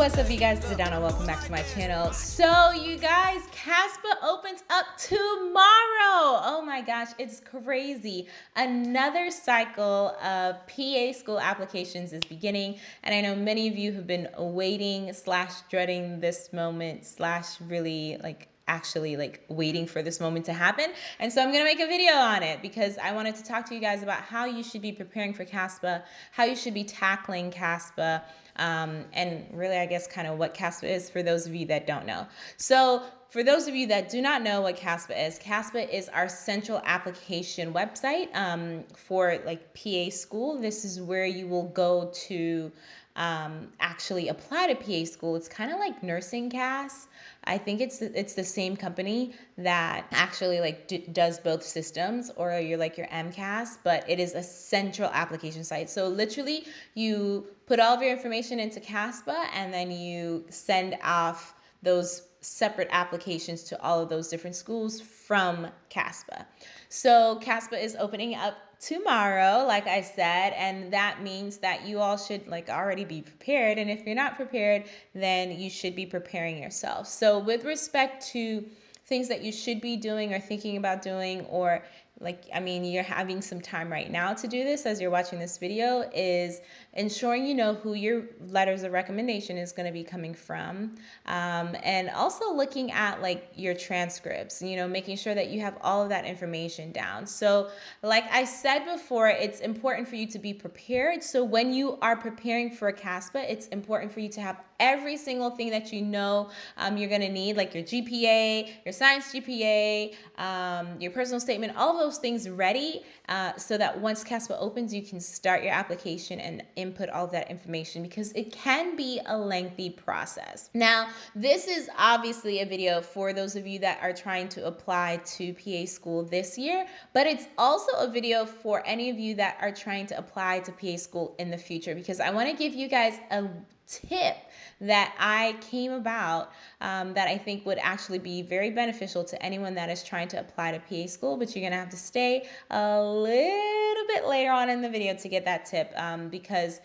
What's up, you guys? It's Adana. Welcome back to my channel. So, you guys, CASPA opens up tomorrow. Oh my gosh, it's crazy. Another cycle of PA school applications is beginning, and I know many of you have been waiting slash dreading this moment slash really like actually like waiting for this moment to happen. And so I'm gonna make a video on it because I wanted to talk to you guys about how you should be preparing for CASPA, how you should be tackling CASPA, um, and really, I guess, kind of what CASPA is for those of you that don't know. So, for those of you that do not know what CASPA is, CASPA is our central application website um, for like PA school. This is where you will go to um, actually apply to PA school. It's kind of like Nursing CAS. I think it's it's the same company that actually like does both systems, or you're like your MCAS, but it is a central application site. So literally, you put all of your information into CASPA, and then you send off those separate applications to all of those different schools from CASPA. So CASPA is opening up tomorrow, like I said, and that means that you all should like already be prepared. And if you're not prepared, then you should be preparing yourself. So with respect to things that you should be doing or thinking about doing or like i mean you're having some time right now to do this as you're watching this video is ensuring you know who your letters of recommendation is going to be coming from um, and also looking at like your transcripts you know making sure that you have all of that information down. So like i said before it's important for you to be prepared. So when you are preparing for a caspa it's important for you to have every single thing that you know um, you're going to need like your gpa your science gpa um, your personal statement all of those things ready uh, so that once caspa opens you can start your application and input all that information because it can be a lengthy process. Now, this is obviously a video for those of you that are trying to apply to PA school this year, but it's also a video for any of you that are trying to apply to PA school in the future because I want to give you guys a tip that I came about um, that I think would actually be very beneficial to anyone that is trying to apply to PA school, but you're to have to stay a little bit later on in the video to get that tip um, because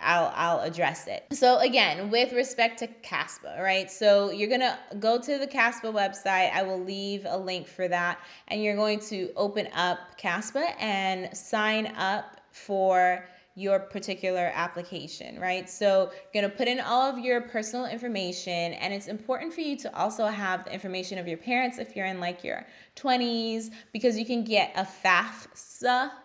I'll, I'll address it. So again, with respect to CASPA, right? So you're to go to the CASPA website. I will leave a link for that. And you're going to open up CASPA and sign up for your particular application, right? So you're gonna put in all of your personal information and it's important for you to also have the information of your parents if you're in like your 20s because you can get a FAFSA.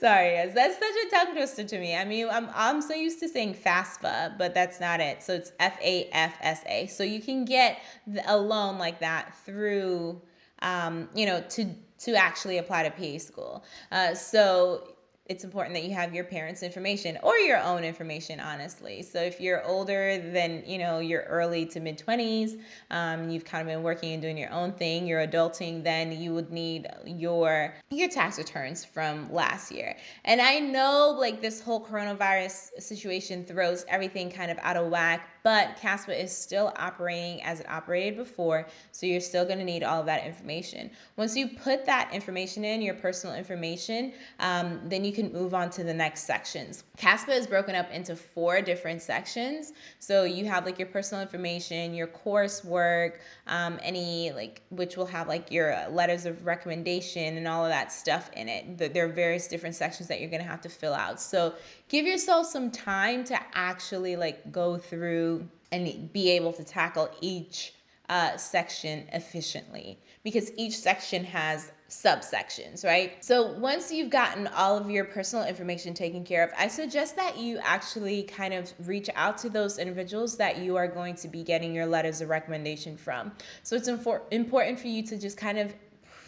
Sorry, guys, that's such a tongue twister to me. I mean, I'm, I'm so used to saying FAFSA, but that's not it. So it's F A F S A. So you can get a loan like that through, um, you know, to to actually apply to PA school. Uh, so it's important that you have your parents' information or your own information, honestly. So if you're older than, you know, you're early to mid 20s, um, you've kind of been working and doing your own thing, you're adulting, then you would need your your tax returns from last year. And I know like this whole coronavirus situation throws everything kind of out of whack, but CASPA is still operating as it operated before, so you're still going to need all of that information. Once you put that information in, your personal information, um, then you can move on to the next sections. CASPA is broken up into four different sections. So you have like your personal information, your coursework, um, any like, which will have like your letters of recommendation and all of that stuff in it. There are various different sections that you're going to have to fill out. So give yourself some time to actually like go through and be able to tackle each uh, section efficiently because each section has subsections, right? So once you've gotten all of your personal information taken care of, I suggest that you actually kind of reach out to those individuals that you are going to be getting your letters of recommendation from. So it's important for you to just kind of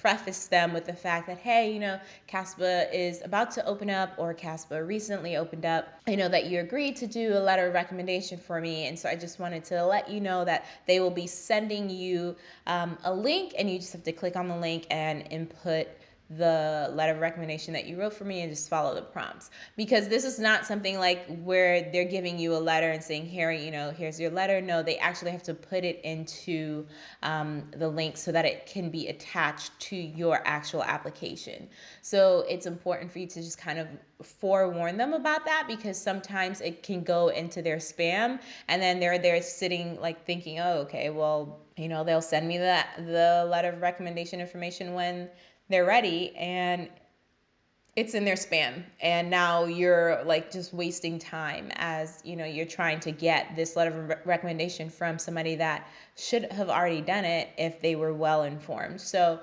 preface them with the fact that, hey, you know, CASPA is about to open up or CASPA recently opened up. I know that you agreed to do a letter of recommendation for me. And so I just wanted to let you know that they will be sending you um, a link and you just have to click on the link and input the letter of recommendation that you wrote for me and just follow the prompts. Because this is not something like where they're giving you a letter and saying here you know here's your letter. No they actually have to put it into um, the link so that it can be attached to your actual application. So it's important for you to just kind of forewarn them about that because sometimes it can go into their spam and then they're there sitting like thinking oh okay well you know they'll send me the the letter of recommendation information when they're ready and it's in their spam and now you're like just wasting time as you know you're trying to get this letter of re- recommendation from somebody that should have already done it if they were well informed. So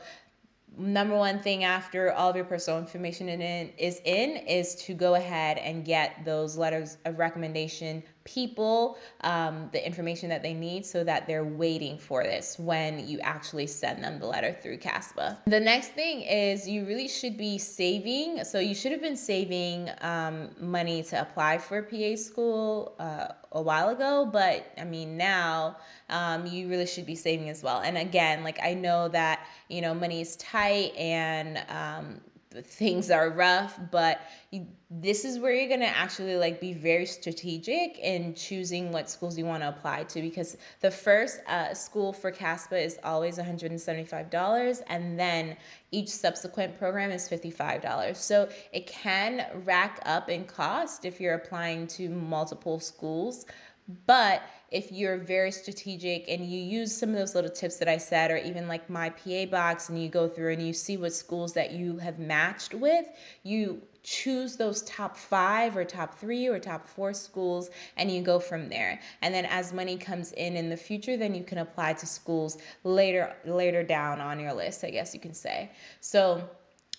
number one thing after all of your personal information in, is in is to go ahead and get those letters of recommendation people um, the information that they need so that they're waiting for this when you actually send them the letter through CASPA. The next thing is you really should be saving. So you should have been saving um, money to apply for PA school uh, a while ago, but I mean, now um, you really should be saving as well. And again, like I know that, you know, money is tight and um, things are rough, but you, this is where you're going to actually like be very strategic in choosing what schools you want to apply to because the first uh, school for CASPA is always $175 and then each subsequent program is $55. So it can rack up in cost if you're applying to multiple schools, but if you're very strategic and you use some of those little tips that I said, or even like my PA box, and you go through and you see what schools that you have matched with, you choose those top five or top three or top four schools and you go from there. And then as money comes in in the future then you can apply to schools later later down on your list i guess you can say. So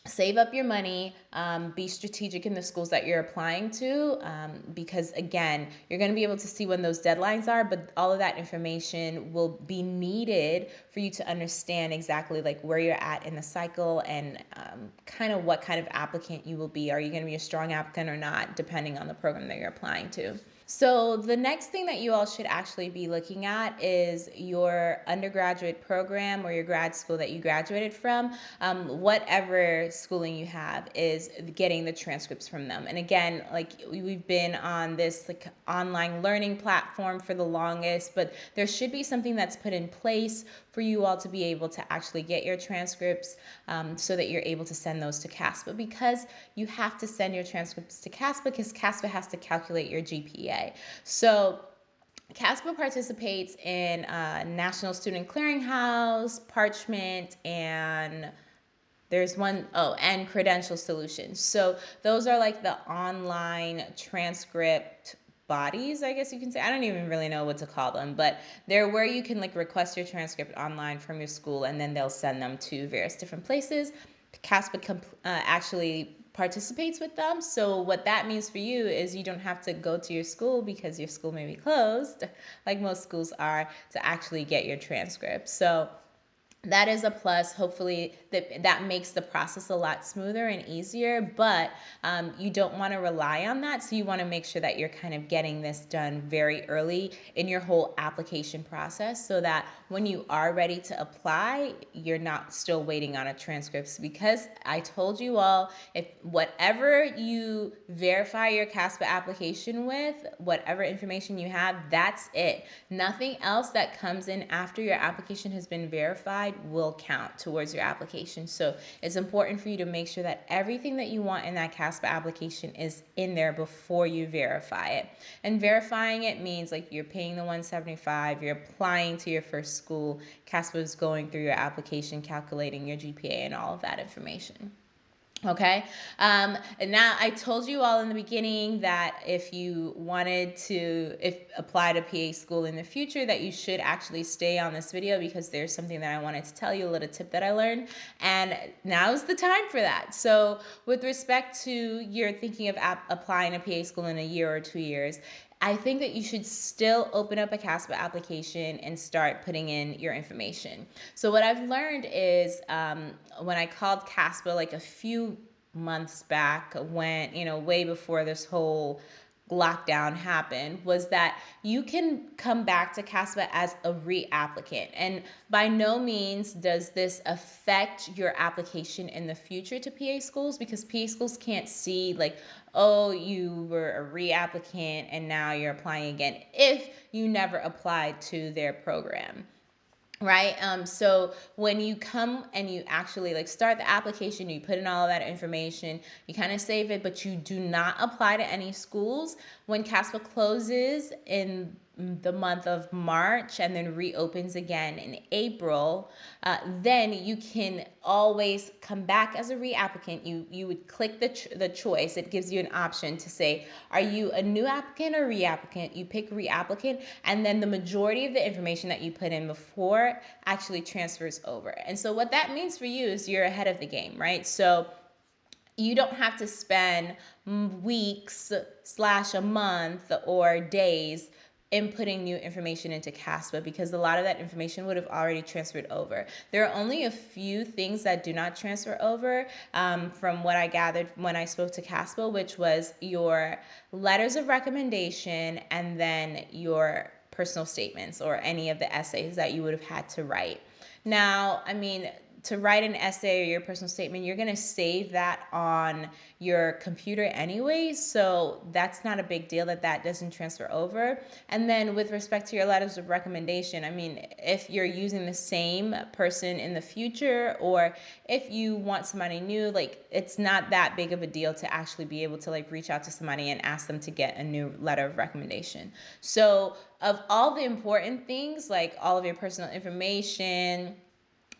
save up your money um, be strategic in the schools that you're applying to um, because again you're going to be able to see when those deadlines are but all of that information will be needed for you to understand exactly like where you're at in the cycle and um, kind of what kind of applicant you will be. Are you going to be a strong applicant or not depending on the program that you're applying to so, the next thing that you all should actually be looking at is your undergraduate program or your grad school that you graduated from. Um, whatever schooling you have is getting the transcripts from them. And again, like we've been on this like online learning platform for the longest, but there should be something that's put in place for you all to be able to actually get your transcripts um, so that you're able to send those to CASPA because you have to send your transcripts to CASPA because CASPA has to calculate your GPA. So CASPA participates in uh, National Student Clearinghouse, Parchment, and there's one oh and credential solutions so those are like the online transcript bodies, I guess you can say. I don't even really know what to call them, but they're where you can like request your transcript online from your school and then they'll send them to various different places. CASPA uh, actually participates with them. So what that means for you is you don't have to go to your school because your school may be closed, like most schools are, to actually get your transcript. So that is a plus. Hopefully that that makes the process a lot smoother and easier but um, you don't want to rely on that so you want to make sure that you're kind of getting this done very early in your whole application process so that when you are ready to apply you're not still waiting on a transcript. Because i told you all if whatever you verify your caspa application with whatever information you have that's it. Nothing else that comes in after your application has been verified will count towards your application. So it's important for you to make sure that everything that you want in that CASPA application is in there before you verify it. And verifying it means like you're paying the 175, you're applying to your first school, CASPA is going through your application, calculating your GPA and all of that information. Okay. Um, and now I told you all in the beginning that if you wanted to if apply to PA school in the future that you should actually stay on this video because there's something that I wanted to tell you, a little tip that I learned. And now is the time for that. So with respect to you're thinking of applying to PA school in a year or two years, I think that you should still open up a CASPA application and start putting in your information. So what I've learned is um, when I called CASPA like a few months back when, you know, way before this whole lockdown happened was that you can come back to CASPA as a reapplicant. And by no means does this affect your application in the future to PA schools because PA schools can't see, like, oh, you were a reapplicant and now you're applying again if you never applied to their program right? Um so when you come and you actually like start the application you put in all of that information you kind of save it but you do not apply to any schools when caspa closes in the month of March and then reopens again in April, uh, then you can always come back as a reapplicant. You you would click the ch- the choice. It gives you an option to say, are you a new applicant or reapplicant? You pick reapplicant, and then the majority of the information that you put in before actually transfers over. And so what that means for you is you're ahead of the game, right? So you don't have to spend weeks slash a month or days inputting new information into CASPA because a lot of that information would have already transferred over. There are only a few things that do not transfer over um, from what I gathered when I spoke to CASPA, which was your letters of recommendation and then your personal statements or any of the essays that you would have had to write. Now, I mean, to write an essay or your personal statement, you're going to save that on your computer anyway. So that's not a big deal that that doesn't transfer over. And then with respect to your letters of recommendation, I mean, if you're using the same person in the future or if you want somebody new, like it's not that big of a deal to actually be able to like reach out to somebody and ask them to get a new letter of recommendation. So of all the important things, like all of your personal information,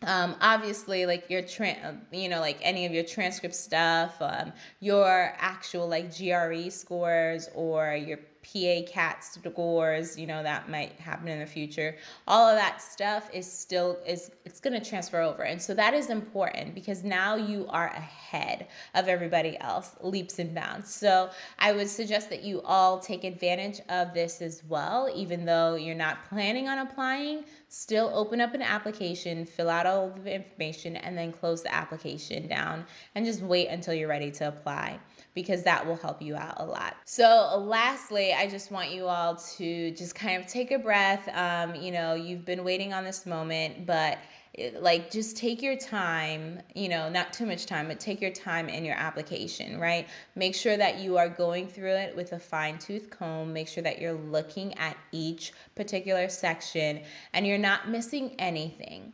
um, obviously like your tra- you know like any of your transcript stuff um, your actual like gre scores or your PA CAT scores, you know, that might happen in the future. All of that stuff is still is it's going to transfer over. And so that is important because now you are ahead of everybody else leaps and bounds. So I would suggest that you all take advantage of this as well even though you're not planning on applying, still open up an application, fill out all the information and then close the application down and just wait until you're ready to apply because that will help you out a lot. So, lastly, I just want you all to just kind of take a breath. Um, you know, you've been waiting on this moment, but like just take your time you know not too much time but take your time in your application right make sure that you are going through it with a fine tooth comb make sure that you're looking at each particular section and you're not missing anything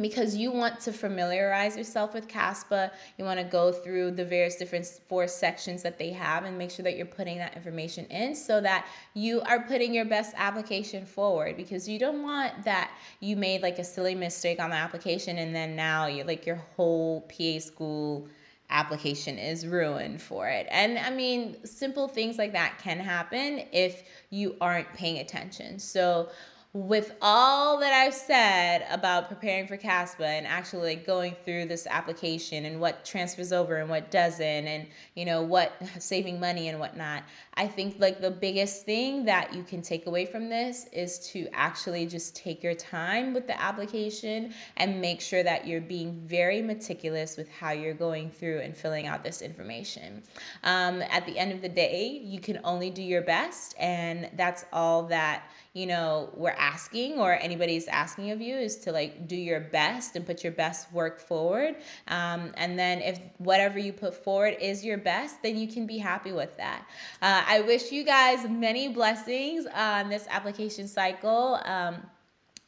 because you want to familiarize yourself with CASPA. You want to go through the various different four sections that they have and make sure that you're putting that information in so that you are putting your best application forward because you don't want that you made like a silly mistake on the application and then now you like your whole PA school application is ruined for it. And I mean, simple things like that can happen if you aren't paying attention. So with all that I've said about preparing for CASPA and actually going through this application and what transfers over and what doesn't, and you know what saving money and whatnot, I think like the biggest thing that you can take away from this is to actually just take your time with the application and make sure that you're being very meticulous with how you're going through and filling out this information. Um, at the end of the day, you can only do your best, and that's all that you know we're asking or anybody's asking of you is to like do your best and put your best work forward. Um, and then if whatever you put forward is your best then you can be happy with that. Uh, i wish you guys many blessings on this application cycle. Um,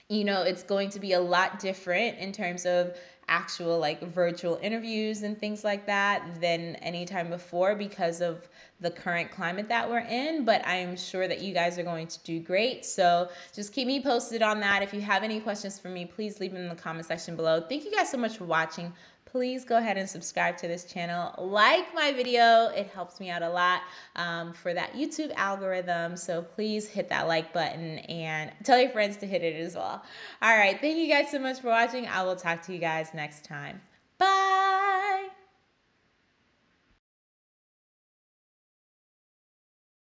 you know it's going to be a lot different in terms of actual like virtual interviews and things like that than any time before because of the current climate that we're in. But I am sure that you guys are going to do great. So just keep me posted on that. If you have any questions for me, please leave them in the comment section below. Thank you guys so much for watching please go ahead and subscribe to this channel. Like my video, it helps me out a lot um, for that YouTube algorithm. So please hit that like button and tell your friends to hit it as well. All right, thank you guys so much for watching. I will talk to you guys next time.